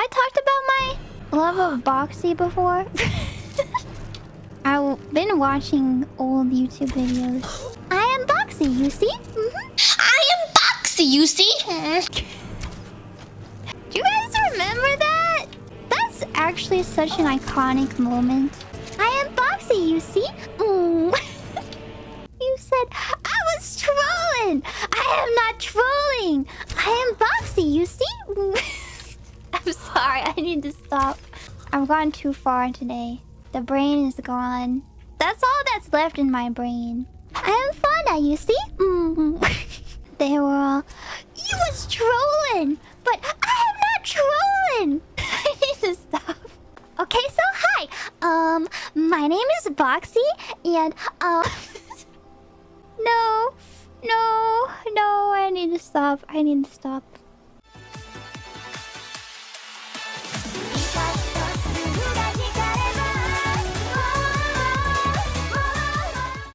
I talked about my love of Boxy before? I've been watching old YouTube videos. I am Boxy, you see? Mm -hmm. I am Boxy, you see? Do you guys remember that? That's actually such an iconic moment. I am Boxy, you see? Mm. you said I was trolling. I am not trolling. I am Boxy, you see? I need to stop. I've gone too far today. The brain is gone. That's all that's left in my brain. I am Fauna, you see? Mm. they were all... You was trolling! But I am not trolling! I need to stop. Okay, so hi. Um, my name is Boxy, and, um... no, no, no, I need to stop. I need to stop.